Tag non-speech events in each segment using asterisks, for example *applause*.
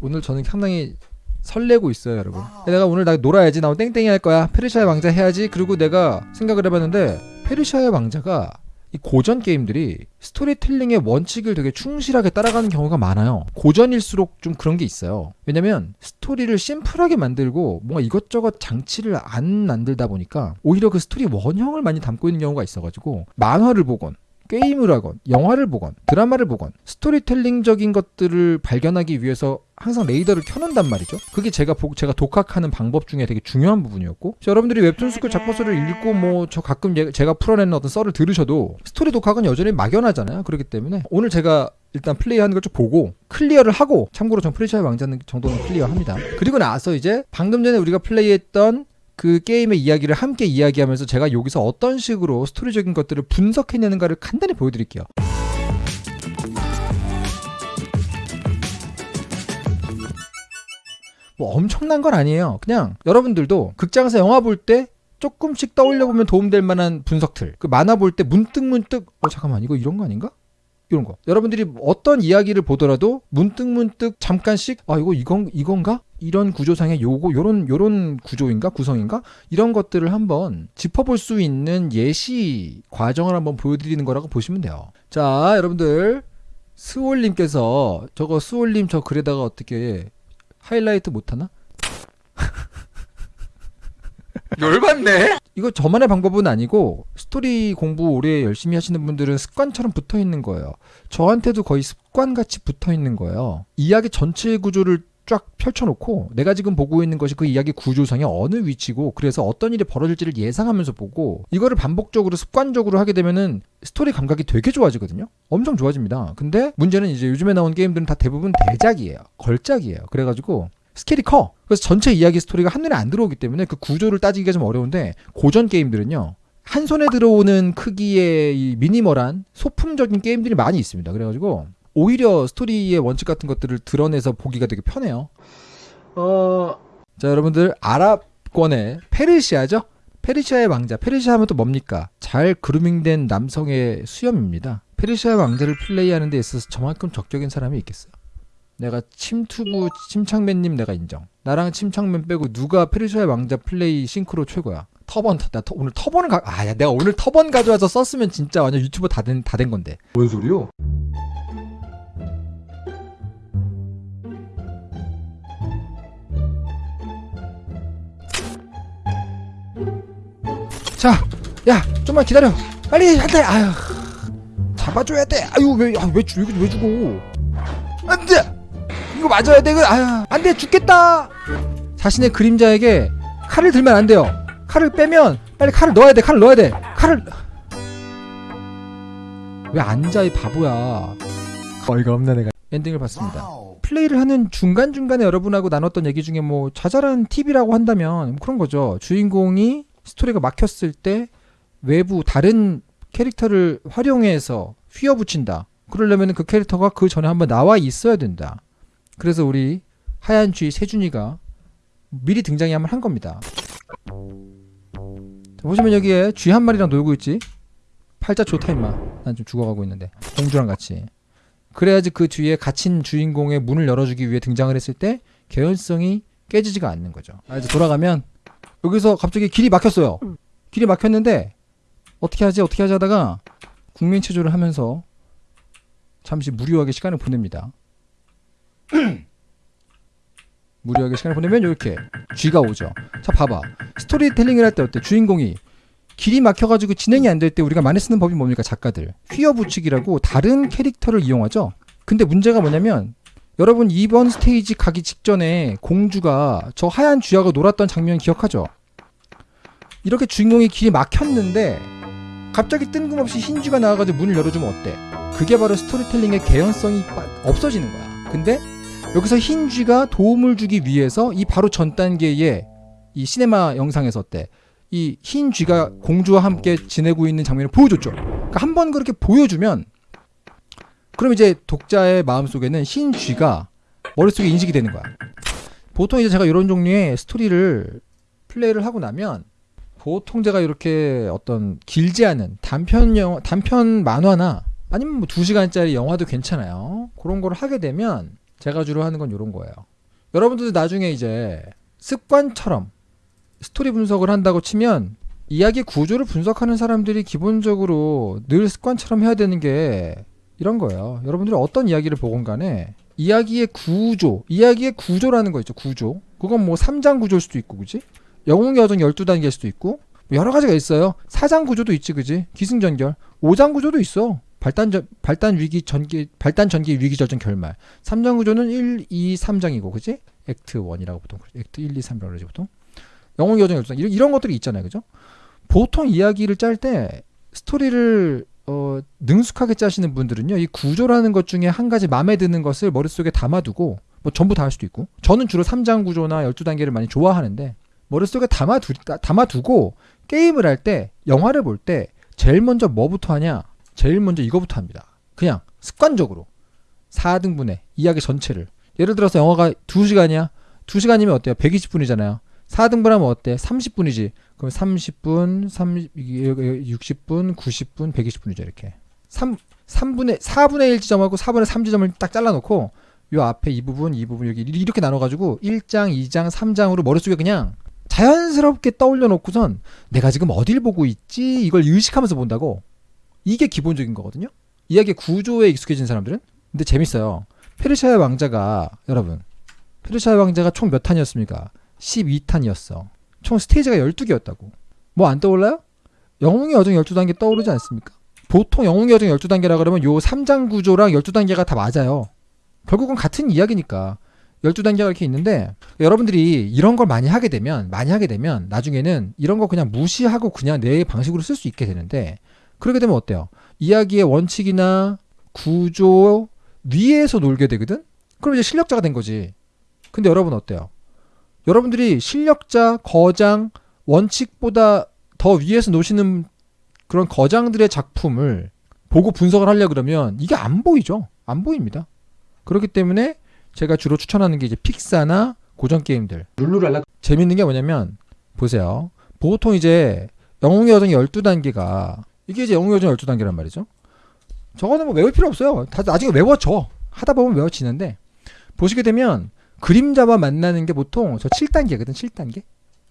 오늘 저는 상당히 설레고 있어요, 여러분. 내가 오늘 나 놀아야지, 나 오늘 땡땡이 할 거야, 페르시아의 왕자 해야지. 그리고 내가 생각을 해봤는데 페르시아의 왕자가 이 고전 게임들이 스토리텔링의 원칙을 되게 충실하게 따라가는 경우가 많아요. 고전일수록 좀 그런 게 있어요. 왜냐면 스토리를 심플하게 만들고 뭔가 이것저것 장치를 안 만들다 보니까 오히려 그 스토리 원형을 많이 담고 있는 경우가 있어가지고 만화를 보건 게임을 하건 영화를 보건 드라마를 보건 스토리텔링적인 것들을 발견하기 위해서 항상 레이더를 켜놓는단 말이죠. 그게 제가 보, 제가 독학하는 방법 중에 되게 중요한 부분이었고 여러분들이 웹툰 스쿨 작법서를 읽고 뭐 저 가끔 예- 제가 풀어내는 어떤 썰을 들으셔도 스토리 독학은 여전히 막연하잖아요. 그렇기 때문에 오늘 제가 일단 플레이하는 걸 좀 보고 클리어를 하고 참고로 전 페르시아의 왕자는 정도는 클리어합니다. 그리고 나서 이제 방금 전에 우리가 플레이했던 그 게임의 이야기를 함께 이야기하면서 제가 여기서 어떤 식으로 스토리적인 것들을 분석해내는가를 간단히 보여드릴게요. 뭐 엄청난 건 아니에요. 그냥 여러분들도 극장에서 영화 볼 때 조금씩 떠올려 보면 도움될 만한 분석들. 그 만화 볼 때 문득 문득 어 잠깐만 이거 이런 거 아닌가? 이런 거. 여러분들이 어떤 이야기를 보더라도 문득 문득 잠깐씩 아 이거 이건 이건가? 이런 구조상의 요거 요런 요런 구조인가 구성인가 이런 것들을 한번 짚어볼 수 있는 예시 과정을 한번 보여드리는 거라고 보시면 돼요. 자 여러분들 스올님께서 저거 스올님 저 글에다가 어떻게 하이라이트 못하나? 열받네. 이거 저만의 방법은 아니고 스토리 공부 오래 열심히 하시는 분들은 습관처럼 붙어 있는 거예요. 저한테도 거의 습관같이 붙어 있는 거예요. 이야기 전체 구조를 쫙 펼쳐놓고 내가 지금 보고 있는 것이 그 이야기 구조상의 어느 위치고 그래서 어떤 일이 벌어질지를 예상하면서 보고 이거를 반복적으로 습관적으로 하게 되면은 스토리 감각이 되게 좋아지거든요. 엄청 좋아집니다. 근데 문제는 이제 요즘에 나온 게임들은 다 대부분 대작이에요. 걸작이에요. 그래가지고 스케일이 커. 그래서 전체 이야기 스토리가 한눈에 안 들어오기 때문에 그 구조를 따지기가 좀 어려운데 고전 게임들은요. 한 손에 들어오는 크기의 이 미니멀한 소품적인 게임들이 많이 있습니다. 그래가지고 오히려 스토리의 원칙 같은 것들을 드러내서 보기가 되게 편해요. 어, 자 여러분들 아랍권의 페르시아죠? 페르시아의 왕자. 페르시아 하면 또 뭡니까? 잘 그루밍된 남성의 수염입니다. 페르시아의 왕자를 플레이하는 데 있어서 저만큼 적격인 사람이 있겠어요. 내가 침투부 침착맨님 내가 인정. 나랑 침착맨 빼고 누가 페르시아의 왕자 플레이 싱크로 최고야. 터번 나 터- 오늘 터번을 가 아 야 내가 오늘 터번 가져와서 썼으면 진짜 완전 유튜브 다된 다 된 건데. 뭔 소리요? 자, 야, 좀만 기다려. 빨리 한대. 아유, 잡아줘야 돼. 아유, 왜, 아, 왜, 죽- 왜, 왜 죽어? 안 돼! 이거 맞아야 돼. 이거, 아유, 안 돼. 죽겠다. 자신의 그림자에게 칼을 들면 안 돼요. 칼을 빼면 빨리 칼을 넣어야 돼. 칼을 넣어야 돼. 칼을. 왜 앉아, 이 바보야. 어이가 없네, 내가. 엔딩을 봤습니다. 플레이를 하는 중간중간에 여러분하고 나눴던 얘기 중에 뭐 자잘한 팁이라고 한다면 뭐 그런 거죠. 주인공이 스토리가 막혔을 때 외부 다른 캐릭터를 활용해서 휘어붙인다. 그러려면 그 캐릭터가 그 전에 한번 나와 있어야 된다. 그래서 우리 하얀 쥐 세준이가 미리 등장이 한번 한 겁니다. 자, 보시면 여기에 쥐 한 마리랑 놀고 있지. 팔자 좋다 임마. 난 좀 죽어가고 있는데 공주랑 같이. 그래야지 그 뒤에 갇힌 주인공의 문을 열어주기 위해 등장을 했을 때 개연성이 깨지지가 않는 거죠. 아, 이제 돌아가면 여기서 갑자기 길이 막혔어요. 길이 막혔는데 어떻게 하지 어떻게 하지 하다가 국민 체조를 하면서 잠시 무료하게 시간을 보냅니다. *clears throat* 무료하게 시간을 보내면 이렇게 쥐가 오죠. 자 봐봐 스토리텔링을 할 때 어때 주인공이 길이 막혀가지고 진행이 안 될 때 우리가 많이 쓰는 법이 뭡니까 작가들 휘어붙이기라고 다른 캐릭터를 이용하죠. 근데 문제가 뭐냐면 여러분 이번 스테이지 가기 직전에 공주가 저 하얀 쥐하고 놀았던 장면 기억하죠? 이렇게 주인공이 길이 막혔는데 갑자기 뜬금없이 흰 쥐가 나와가지고 문을 열어주면 어때? 그게 바로 스토리텔링의 개연성이 빠- 없어지는 거야. 근데 여기서 흰 쥐가 도움을 주기 위해서 이 바로 전 단계의 이 시네마 영상에서 어때? 이 흰 쥐가 공주와 함께 지내고 있는 장면을 보여줬죠. 그러니까 한 번 그렇게 보여주면 그럼 이제 독자의 마음속에는 흰 쥐가 머릿속에 인식이 되는 거야. 보통 이제 제가 이런 종류의 스토리를 플레이를 하고 나면 보통 제가 이렇게 어떤 길지 않은 단편 영화, 단편 만화나 아니면 뭐 2시간짜리 영화도 괜찮아요. 그런 걸 하게 되면 제가 주로 하는 건 이런 거예요. 여러분들도 나중에 이제 습관처럼 스토리 분석을 한다고 치면 이야기 구조를 분석하는 사람들이 기본적으로 늘 습관처럼 해야 되는 게 이런 거예요. 여러분들이 어떤 이야기를 보건 간에 이야기의 구조, 이야기의 구조라는 거 있죠. 구조. 그건 뭐 3장 구조일 수도 있고, 그지? 영웅의 여정 12단계일 수도 있고, 뭐 여러 가지가 있어요. 4장 구조도 있지, 그지? 기승전결. 5장 구조도 있어. 발단, 전- 발단 위기 전기, 발단 전기 위기 절정 결말. 3장 구조는 1, 2, 3장이고, 그지? 액트 1이라고 보통. 액트 1, 2, 3이라고 그러지, 보통. 영웅의 여정 12장. 이런, 이런 것들이 있잖아요, 그죠? 보통 이야기를 짤 때, 스토리를 어, 능숙하게 짜시는 분들은요, 이 구조라는 것 중에 한 가지 마음에 드는 것을 머릿속에 담아두고, 뭐 전부 다 할 수도 있고, 저는 주로 3장 구조나 12단계를 많이 좋아하는데, 머릿속에 담아두, 담아두고, 게임을 할 때, 영화를 볼 때, 제일 먼저 뭐부터 하냐? 제일 먼저 이거부터 합니다. 그냥, 습관적으로. 4등분의 이야기 전체를. 예를 들어서 영화가 2시간이야? 2시간이면 어때요? 120분이잖아요. 4등분하면 어때? 30분이지. 그럼 30분, 30, 이게 60분, 90분, 120분이죠, 이렇게. 3, 3분의, 4분의 1 지점하고 4분의 3 지점을 딱 잘라놓고, 요 앞에 이 부분, 이 부분, 여기 이렇게 나눠가지고, 1장, 2장, 3장으로 머릿속에 그냥 자연스럽게 떠올려 놓고선 내가 지금 어딜 보고 있지? 이걸 의식하면서 본다고. 이게 기본적인 거거든요. 이야기 구조에 익숙해진 사람들은. 근데 재밌어요. 페르시아의 왕자가, 여러분, 페르시아의 왕자가 총 몇 탄이었습니까? 12탄이었어. 총 스테이지가 12개였다고. 뭐 안 떠올라요? 영웅의 여정 12단계 떠오르지 않습니까? 보통 영웅의 여정 12단계라 그러면 요 3장 구조랑 12단계가 다 맞아요. 결국은 같은 이야기니까. 12단계가 이렇게 있는데 여러분들이 이런 걸 많이 하게 되면 많이 하게 되면 나중에는 이런 거 그냥 무시하고 그냥 내 방식으로 쓸 수 있게 되는데 그렇게 되면 어때요? 이야기의 원칙이나 구조 위에서 놀게 되거든? 그럼 이제 실력자가 된 거지. 근데 여러분 어때요? 여러분들이 실력자, 거장, 원칙보다 더 위에서 노시는 그런 거장들의 작품을 보고 분석을 하려 그러면 이게 안 보이죠. 안 보입니다. 그렇기 때문에 제가 주로 추천하는 게 이제 픽사나 고전 게임들. 룰루랄라. 재밌는 게 뭐냐면 보세요. 보통 이제 영웅의 여정 12단계가 이게 이제 영웅의 여정 12단계란 말이죠. 저거는 뭐 외울 필요 없어요. 다 나중에 외워져. 하다 보면 외워지는데 보시게 되면 그림자와 만나는 게 보통 저 7단계거든. 7단계.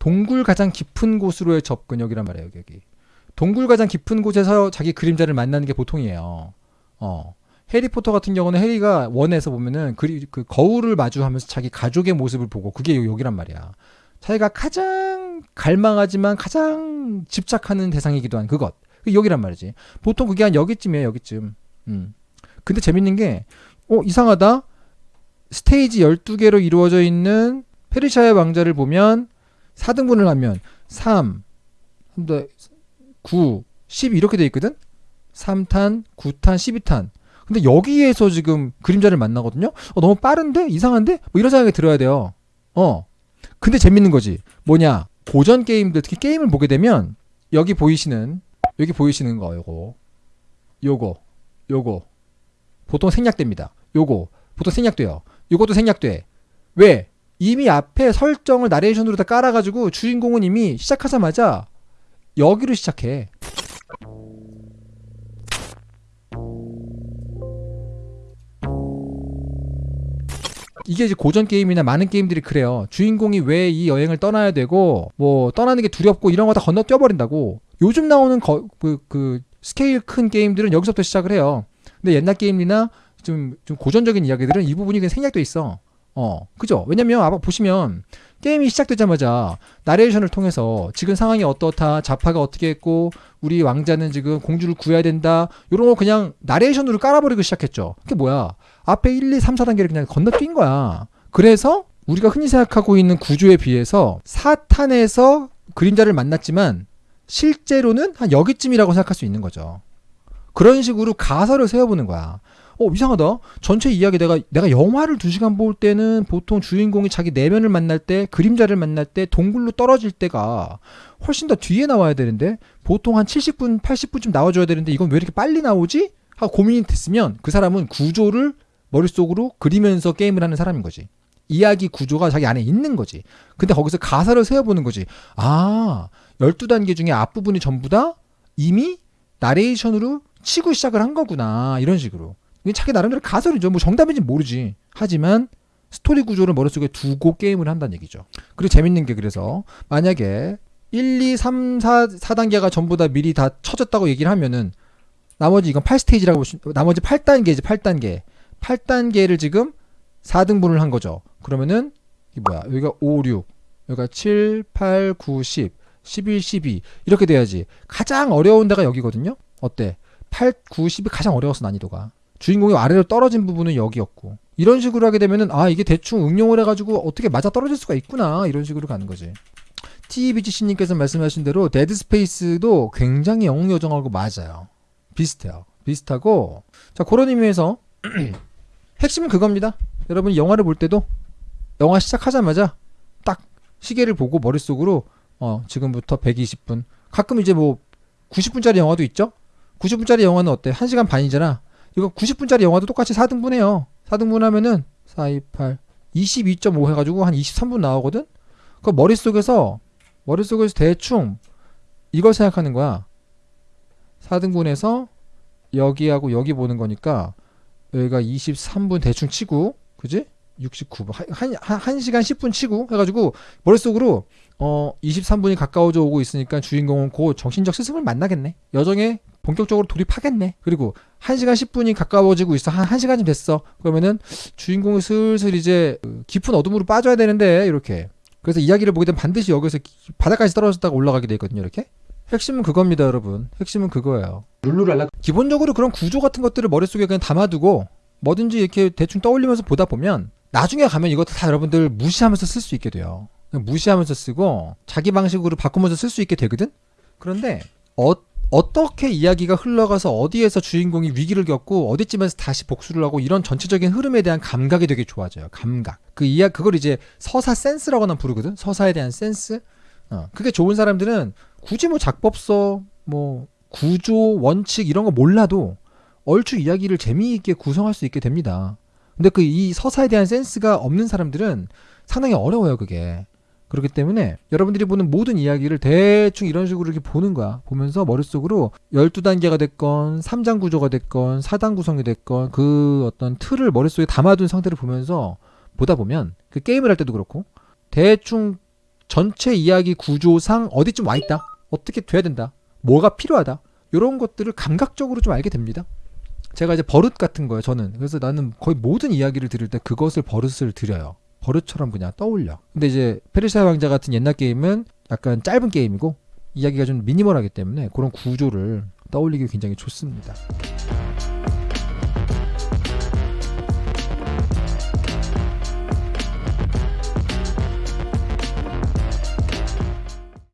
동굴 가장 깊은 곳으로의 접근역이란 말이에요. 여기, 여기. 동굴 가장 깊은 곳에서 자기 그림자를 만나는 게 보통이에요. 어. 해리포터 같은 경우는 해리가 원에서 보면은 그리, 그 거울을 마주하면서 자기 가족의 모습을 보고 그게 요- 여기란 말이야. 자기가 가장 갈망하지만 가장 집착하는 대상이기도 한 그것. 그게 여기란 말이지. 보통 그게 한 여기쯤이에요, 여기쯤. 음. 근데 재밌는 게, 어, 이상하다? 스테이지 12개로 이루어져 있는 페르시아의 왕자를 보면 4등분을 하면 3, 9, 10 이렇게 돼 있거든? 3탄, 9탄, 12탄. 근데 여기에서 지금 그림자를 만나거든요? 어, 너무 빠른데? 이상한데? 뭐 이런 생각이 들어야 돼요. 어. 근데 재밌는 거지. 뭐냐. 고전 게임들, 특히 게임을 보게 되면 여기 보이시는, 여기 보이시는 거, 요거. 요거. 요거. 보통 생략됩니다. 요거. 보통 생략돼요. 요것도 생략돼. 왜? 이미 앞에 설정을 나레이션으로 다 깔아가지고 주인공은 이미 시작하자마자 여기로 시작해. 이게 이제 고전 게임이나 많은 게임들이 그래요. 주인공이 왜 이 여행을 떠나야 되고 뭐 떠나는 게 두렵고 이런 거 다 건너 뛰어 버린다고. 요즘 나오는 거, 그, 그 스케일 큰 게임들은 여기서부터 시작을 해요. 근데 옛날 게임이나 좀, 좀 고전적인 이야기들은 이 부분이 그냥 생략돼 있어. 어, 그죠? 왜냐면 아마 보시면 게임이 시작되자마자 나레이션을 통해서 지금 상황이 어떻다, 자파가 어떻게 했고 우리 왕자는 지금 공주를 구해야 된다. 이런 거 그냥 나레이션으로 깔아버리고 시작했죠. 그게 뭐야? 앞에 1, 2, 3, 4단계를 그냥 건너뛴 거야. 그래서 우리가 흔히 생각하고 있는 구조에 비해서 4탄에서 그림자를 만났지만 실제로는 한 여기쯤이라고 생각할 수 있는 거죠. 그런 식으로 가설을 세워보는 거야. 어 이상하다. 전체 이야기 내가 내가 영화를 두 시간 볼 때는 보통 주인공이 자기 내면을 만날 때 그림자를 만날 때 동굴로 떨어질 때가 훨씬 더 뒤에 나와야 되는데 보통 한 70분 80분쯤 나와줘야 되는데 이건 왜 이렇게 빨리 나오지? 하고 고민이 됐으면 그 사람은 구조를 머릿속으로 그리면서 게임을 하는 사람인 거지. 이야기 구조가 자기 안에 있는 거지. 근데 거기서 가설을 세워보는 거지. 아, 12단계 중에 앞부분이 전부 다 이미 나레이션으로 치고 시작을 한 거구나. 이런 식으로. 이게 자기 나름대로 가설이죠. 뭐 정답인지 모르지. 하지만 스토리 구조를 머릿속에 두고 게임을 한다는 얘기죠. 그리고 재밌는 게 그래서 만약에 1, 2, 3, 4, 4단계가 전부 다 미리 다 쳐졌다고 얘기를 하면은 나머지 이건 8스테이지라고 보시 나머지 8단계지 8단계. 8단계를 지금 4등분을 한 거죠. 그러면은 이게 뭐야? 여기가 5, 6, 여기가 7, 8, 9, 10, 11, 12 이렇게 돼야지. 가장 어려운 데가 여기거든요. 어때? 8, 9, 10이 가장 어려웠어 난이도가. 주인공이 아래로 떨어진 부분은 여기였고 이런 식으로 하게 되면은 아 이게 대충 응용을 해가지고 어떻게 맞아 떨어질 수가 있구나 이런 식으로 가는 거지. TBGC님께서 말씀하신 대로 데드 스페이스도 굉장히 영웅 여정하고 맞아요. 비슷해요. 비슷하고 자 그런 의미에서 *clears throat* 핵심은 그겁니다. 여러분 영화를 볼 때도 영화 시작하자마자 딱 시계를 보고 머릿속으로 어 지금부터 120분 가끔 이제 뭐 90분짜리 영화도 있죠. 90분짜리 영화는 어때? 1시간 반이잖아. 이거 90분짜리 영화도 똑같이 4등분 해요. 4등분 하면은 4, 2, 8, 22.5 해가지고 한 23분 나오거든? 그 머릿속에서, 머릿속에서 대충 이걸 생각하는 거야. 4등분해서 여기하고 여기 보는 거니까 여기가 23분 대충 치고, 그지? 69분. 한, 한, 한 시간 10분 치고 해가지고 머릿속으로 어 23분이 가까워져 오고 있으니까 주인공은 곧 정신적 스승을 만나겠네. 여정에 본격적으로 돌입하겠네. 그리고 1시간 10분이 가까워지고 있어. 한 1시간쯤 됐어. 그러면은 주인공이 슬슬 이제 그 깊은 어둠으로 빠져야 되는데 이렇게. 그래서 이야기를 보게 되면 반드시 여기서 기- 바닥까지 떨어졌다가 올라가게 돼 있거든요. 이렇게. 핵심은 그겁니다, 여러분. 핵심은 그거예요. 룰루랄라. 기본적으로 그런 구조 같은 것들을 머릿속에 그냥 담아두고 뭐든지 이렇게 대충 떠올리면서 보다 보면 나중에 가면 이것도 다 여러분들 무시하면서 쓸 수 있게 돼요. 무시하면서 쓰고 자기 방식으로 바꾸면서 쓸 수 있게 되거든? 그런데 어, 어떻게 이야기가 흘러가서 어디에서 주인공이 위기를 겪고 어디쯤에서 다시 복수를 하고 이런 전체적인 흐름에 대한 감각이 되게 좋아져요. 감각. 그 이야 그걸 이제 서사 센스라고는 부르거든. 서사에 대한 센스. 어, 그게 좋은 사람들은 굳이 뭐 작법서, 뭐 구조, 원칙 이런 거 몰라도 얼추 이야기를 재미있게 구성할 수 있게 됩니다. 근데 그 이 서사에 대한 센스가 없는 사람들은 상당히 어려워요, 그게. 그렇기 때문에 여러분들이 보는 모든 이야기를 대충 이런 식으로 이렇게 보는 거야. 보면서 머릿속으로 12단계가 됐건 3장 구조가 됐건 4단 구성이 됐건 그 어떤 틀을 머릿속에 담아둔 상태를 보면서 보다 보면 그 게임을 할 때도 그렇고 대충 전체 이야기 구조상 어디쯤 와 있다. 어떻게 돼야 된다. 뭐가 필요하다. 이런 것들을 감각적으로 좀 알게 됩니다. 제가 이제 버릇 같은 거예요, 저는. 그래서 나는 거의 모든 이야기를 들을 때 그것을 버릇을 들여요. 버릇처럼 그냥 떠올려. 근데 이제 페르시아 왕자 같은 옛날 게임은 약간 짧은 게임이고 이야기가 좀 미니멀하기 때문에 그런 구조를 떠올리기 굉장히 좋습니다.